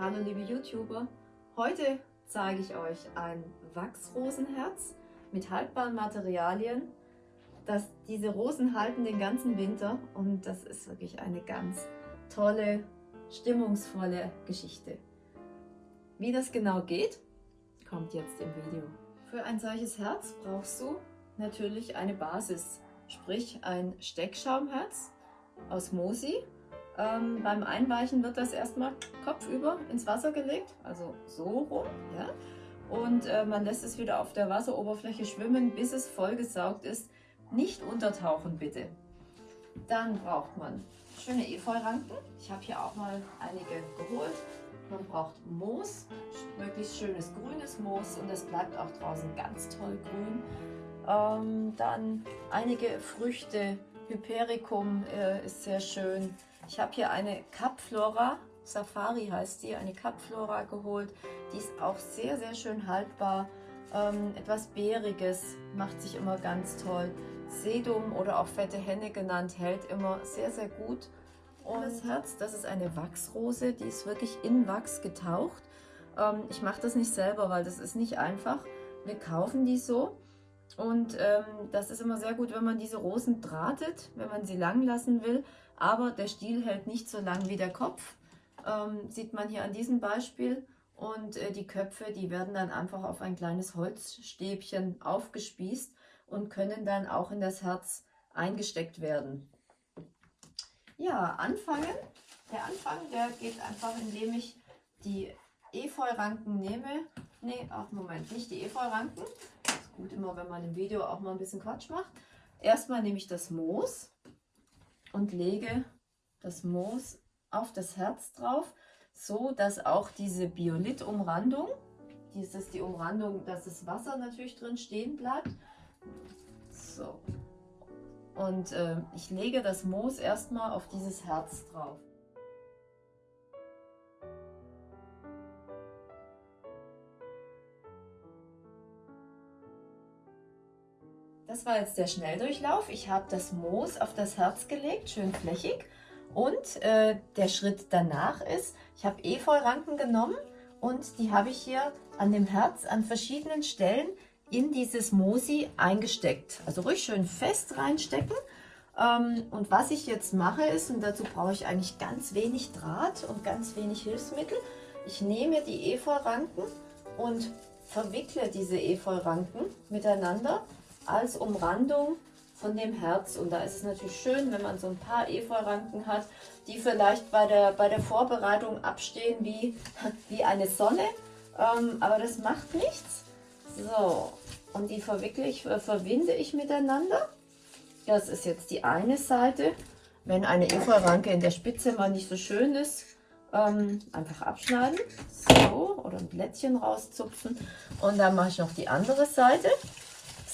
Hallo liebe YouTuber, heute zeige ich euch ein Wachsrosenherz mit haltbaren Materialien. Das, diese Rosen halten den ganzen Winter und das ist wirklich eine ganz tolle, stimmungsvolle Geschichte. Wie das genau geht, kommt jetzt im Video. Für ein solches Herz brauchst du natürlich eine Basis, sprich ein Steckschaumherz aus Mosi. Ähm, beim Einweichen wird das erstmal kopfüber ins Wasser gelegt, also so rum. Ja? Und äh, man lässt es wieder auf der Wasseroberfläche schwimmen, bis es vollgesaugt ist. Nicht untertauchen bitte. Dann braucht man schöne Efeuranken. Ich habe hier auch mal einige geholt. Man braucht Moos, möglichst schönes grünes Moos und es bleibt auch draußen ganz toll grün. Ähm, dann einige Früchte, Hypericum äh, ist sehr schön. Ich habe hier eine Capflora, Safari heißt die, eine Capflora geholt. Die ist auch sehr, sehr schön haltbar. Ähm, etwas Beeriges, macht sich immer ganz toll. Sedum oder auch fette Henne genannt, hält immer sehr, sehr gut. Und das Herz, das ist eine Wachsrose, die ist wirklich in Wachs getaucht. Ähm, ich mache das nicht selber, weil das ist nicht einfach. Wir kaufen die so und ähm, das ist immer sehr gut, wenn man diese Rosen drahtet, wenn man sie lang lassen will. Aber der Stiel hält nicht so lang wie der Kopf. Ähm, sieht man hier an diesem Beispiel. Und äh, die Köpfe, die werden dann einfach auf ein kleines Holzstäbchen aufgespießt und können dann auch in das Herz eingesteckt werden. Ja, anfangen. Der Anfang, der geht einfach, indem ich die Efeuranken nehme. Nee, ach Moment, nicht die Efeuranken, gut immer, wenn man im Video auch mal ein bisschen Quatsch macht. Erstmal nehme ich das Moos und lege das Moos auf das Herz drauf, so dass auch diese Biolith-Umrandung, dies ist die Umrandung, dass das Wasser natürlich drin stehen bleibt. So. Und äh, ich lege das Moos erstmal auf dieses Herz drauf. Das war jetzt der Schnelldurchlauf. Ich habe das Moos auf das Herz gelegt, schön flächig. Und äh, der Schritt danach ist, ich habe Efeuranken genommen und die habe ich hier an dem Herz an verschiedenen Stellen in dieses Moosi eingesteckt. Also ruhig schön fest reinstecken. Ähm, und was ich jetzt mache ist, und dazu brauche ich eigentlich ganz wenig Draht und ganz wenig Hilfsmittel, ich nehme die Efeuranken und verwickle diese Efeuranken miteinander als Umrandung von dem Herz. Und da ist es natürlich schön, wenn man so ein paar Efeuranken hat, die vielleicht bei der, bei der Vorbereitung abstehen wie, wie eine Sonne. Ähm, aber das macht nichts. So, und die verwickle ich, äh, verwinde ich miteinander. Das ist jetzt die eine Seite. Wenn eine Efeuranke in der Spitze mal nicht so schön ist, ähm, einfach abschneiden. So, oder ein Blättchen rauszupfen. Und dann mache ich noch die andere Seite.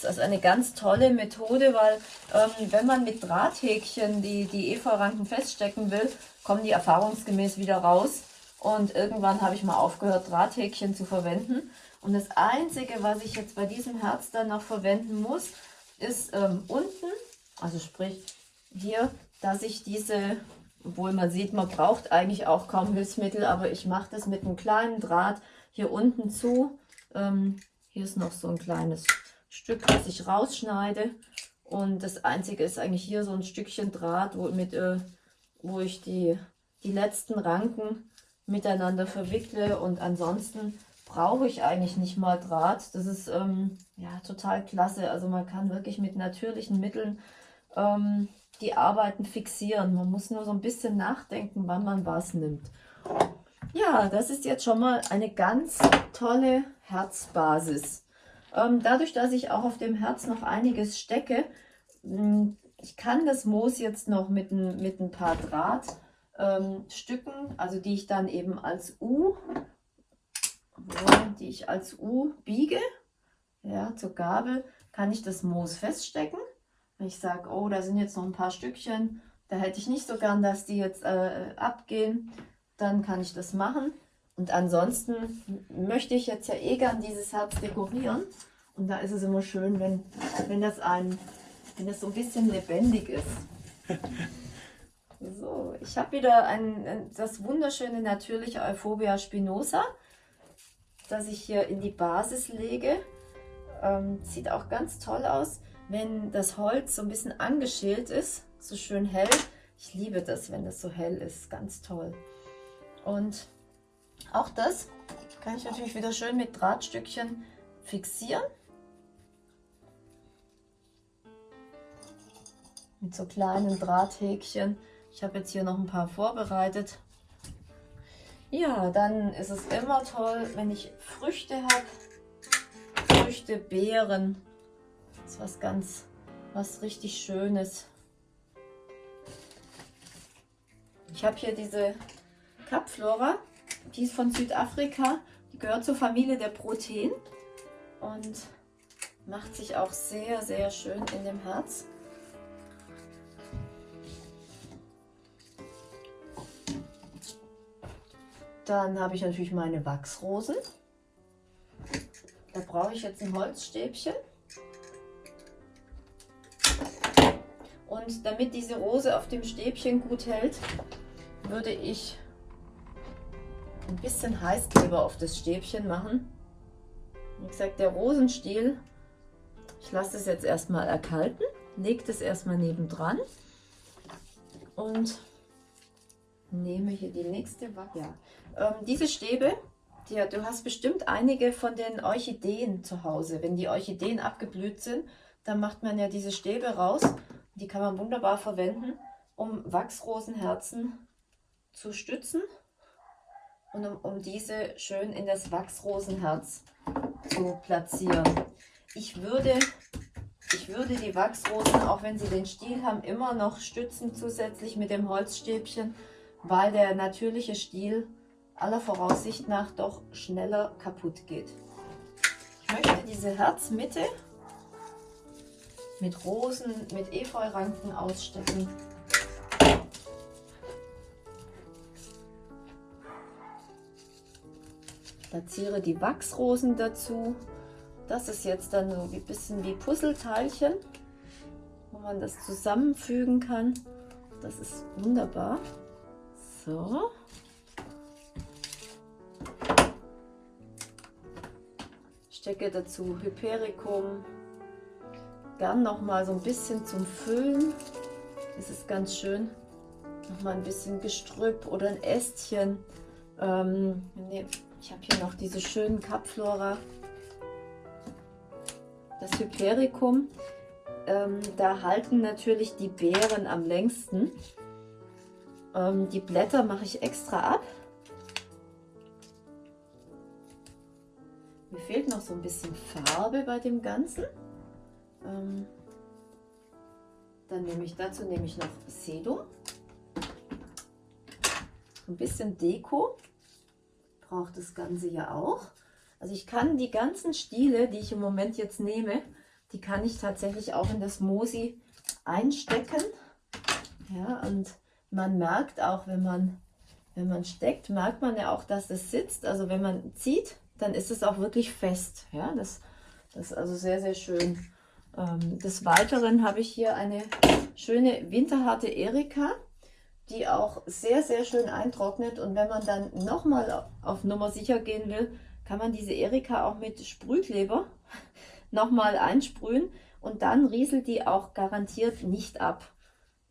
Das ist eine ganz tolle Methode, weil ähm, wenn man mit Drahthäkchen die, die Efeuranken feststecken will, kommen die erfahrungsgemäß wieder raus. Und irgendwann habe ich mal aufgehört, Drahthäkchen zu verwenden. Und das Einzige, was ich jetzt bei diesem Herz dann noch verwenden muss, ist ähm, unten, also sprich hier, dass ich diese, obwohl man sieht, man braucht eigentlich auch kaum Hilfsmittel, aber ich mache das mit einem kleinen Draht hier unten zu. Ähm, hier ist noch so ein kleines Stück, was ich rausschneide. Und das einzige ist eigentlich hier so ein Stückchen Draht, wo, mit, äh, wo ich die, die letzten Ranken miteinander verwickle. Und ansonsten brauche ich eigentlich nicht mal Draht. Das ist ähm, ja total klasse. Also man kann wirklich mit natürlichen Mitteln ähm, die Arbeiten fixieren. Man muss nur so ein bisschen nachdenken, wann man was nimmt. Ja, das ist jetzt schon mal eine ganz tolle Herzbasis. Ähm, dadurch, dass ich auch auf dem Herz noch einiges stecke, mm, ich kann das Moos jetzt noch mit ein, mit ein paar Drahtstücken, ähm, also die ich dann eben als U, die ich als U biege, ja, zur Gabel, kann ich das Moos feststecken. Wenn ich sage, oh, da sind jetzt noch ein paar Stückchen, da hätte ich nicht so gern, dass die jetzt äh, abgehen, dann kann ich das machen. Und ansonsten möchte ich jetzt ja eh gern dieses Herz dekorieren. Und da ist es immer schön, wenn, wenn, das ein, wenn das so ein bisschen lebendig ist. So, ich habe wieder ein, das wunderschöne natürliche Euphorbia spinosa, das ich hier in die Basis lege. Ähm, sieht auch ganz toll aus, wenn das Holz so ein bisschen angeschält ist, so schön hell. Ich liebe das, wenn das so hell ist, ganz toll. Und auch das kann ich natürlich wieder schön mit Drahtstückchen fixieren. Mit so kleinen Drahthäkchen. Ich habe jetzt hier noch ein paar vorbereitet. Ja, dann ist es immer toll, wenn ich Früchte habe. Früchte, Beeren. Das ist was ganz, was richtig Schönes. Ich habe hier diese Capflora. Die ist von Südafrika. Die gehört zur Familie der Protein und macht sich auch sehr, sehr schön in dem Herz. Dann habe ich natürlich meine Wachsrosen. Da brauche ich jetzt ein Holzstäbchen. Und damit diese Rose auf dem Stäbchen gut hält, würde ich ein bisschen Heißkleber auf das Stäbchen machen. Wie gesagt, der Rosenstiel, ich lasse es jetzt erstmal erkalten, lege das erstmal nebendran und nehme hier die nächste Wacke. Ja. Ähm, diese Stäbe, die, du hast bestimmt einige von den Orchideen zu Hause. Wenn die Orchideen abgeblüht sind, dann macht man ja diese Stäbe raus. Die kann man wunderbar verwenden, um Wachsrosenherzen zu stützen und um, um diese schön in das Wachsrosenherz zu platzieren. Ich würde, ich würde die Wachsrosen, auch wenn sie den Stiel haben, immer noch stützen zusätzlich mit dem Holzstäbchen, weil der natürliche Stiel aller Voraussicht nach doch schneller kaputt geht. Ich möchte diese Herzmitte mit Rosen, mit Efeuranken ausstecken. Platziere die Wachsrosen dazu. Das ist jetzt dann so ein bisschen wie Puzzleteilchen, wo man das zusammenfügen kann. Das ist wunderbar. So. Stecke dazu Hypericum. Gern noch mal so ein bisschen zum Füllen. Es ist ganz schön. Noch mal ein bisschen Gestrüpp oder ein Ästchen. Ähm, ich habe hier noch diese schönen Capflora. Das Hypericum. Ähm, da halten natürlich die Beeren am längsten. Ähm, die Blätter mache ich extra ab. Mir fehlt noch so ein bisschen Farbe bei dem Ganzen. Ähm, dann nehme ich dazu nehme ich noch Sedum. Ein bisschen Deko braucht das Ganze ja auch. Also ich kann die ganzen Stiele, die ich im Moment jetzt nehme, die kann ich tatsächlich auch in das Mosi einstecken. Ja, und man merkt auch, wenn man, wenn man steckt, merkt man ja auch, dass es sitzt. Also wenn man zieht, dann ist es auch wirklich fest. Ja, das, das ist also sehr, sehr schön. Ähm, des Weiteren habe ich hier eine schöne winterharte Erika, die auch sehr, sehr schön eintrocknet. Und wenn man dann nochmal auf Nummer sicher gehen will, kann man diese Erika auch mit Sprühkleber nochmal einsprühen und dann rieselt die auch garantiert nicht ab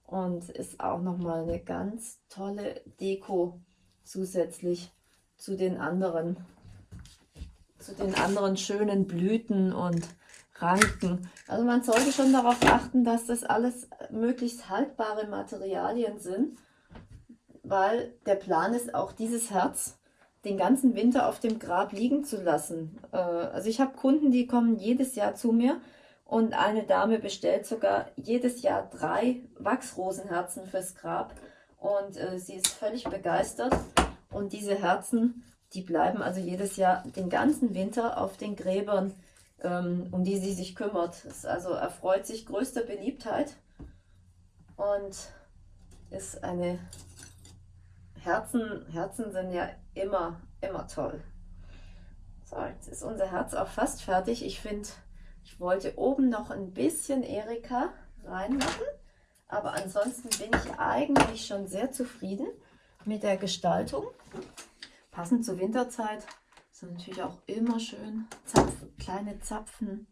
und ist auch nochmal eine ganz tolle Deko zusätzlich zu den anderen zu den anderen schönen Blüten und Ranken. Also man sollte schon darauf achten, dass das alles möglichst haltbare Materialien sind, weil der Plan ist auch dieses Herz den ganzen Winter auf dem Grab liegen zu lassen. Äh, also ich habe Kunden, die kommen jedes Jahr zu mir und eine Dame bestellt sogar jedes Jahr drei Wachsrosenherzen fürs Grab. Und äh, sie ist völlig begeistert. Und diese Herzen, die bleiben also jedes Jahr den ganzen Winter auf den Gräbern, ähm, um die sie sich kümmert. Es also erfreut sich größter Beliebtheit und ist eine Herzen, Herzen sind ja immer, immer toll. So, jetzt ist unser Herz auch fast fertig. Ich finde ich wollte oben noch ein bisschen Erika reinmachen, Aber ansonsten bin ich eigentlich schon sehr zufrieden mit der Gestaltung. Passend zur Winterzeit sind natürlich auch immer schön Zapfen, kleine Zapfen.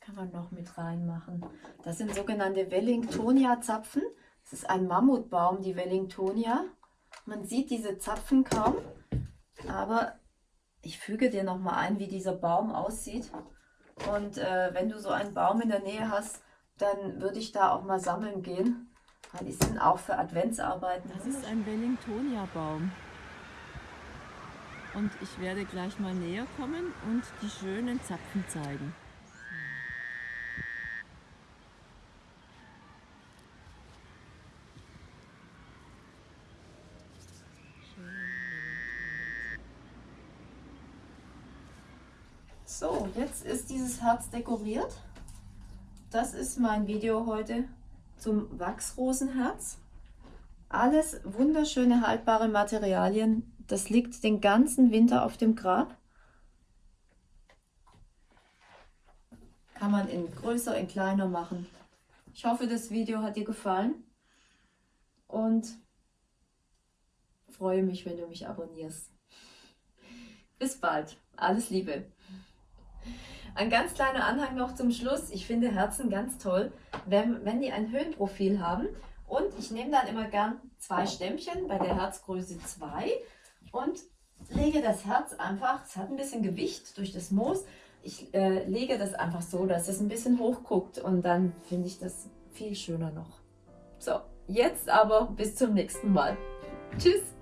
Kann man noch mit reinmachen. Das sind sogenannte Wellingtonia-Zapfen. Das ist ein Mammutbaum, die Wellingtonia. Man sieht diese Zapfen kaum, aber ich füge dir noch mal ein, wie dieser Baum aussieht. Und äh, wenn du so einen Baum in der Nähe hast, dann würde ich da auch mal sammeln gehen. Weil die sind auch für Adventsarbeiten. Das ist ein Wellingtonia-Baum. Und ich werde gleich mal näher kommen und die schönen Zapfen zeigen. So, jetzt ist dieses Herz dekoriert. Das ist mein Video heute zum Wachsrosenherz. Alles wunderschöne haltbare Materialien. Das liegt den ganzen Winter auf dem Grab. Kann man in größer, in kleiner machen. Ich hoffe, das Video hat dir gefallen und freue mich, wenn du mich abonnierst. Bis bald. Alles Liebe. Ein ganz kleiner Anhang noch zum Schluss. Ich finde Herzen ganz toll, wenn, wenn die ein Höhenprofil haben. Und ich nehme dann immer gern zwei Stämmchen bei der Herzgröße 2 und lege das Herz einfach, es hat ein bisschen Gewicht durch das Moos, ich äh, lege das einfach so, dass es ein bisschen hoch guckt und dann finde ich das viel schöner noch. So, jetzt aber bis zum nächsten Mal. Tschüss!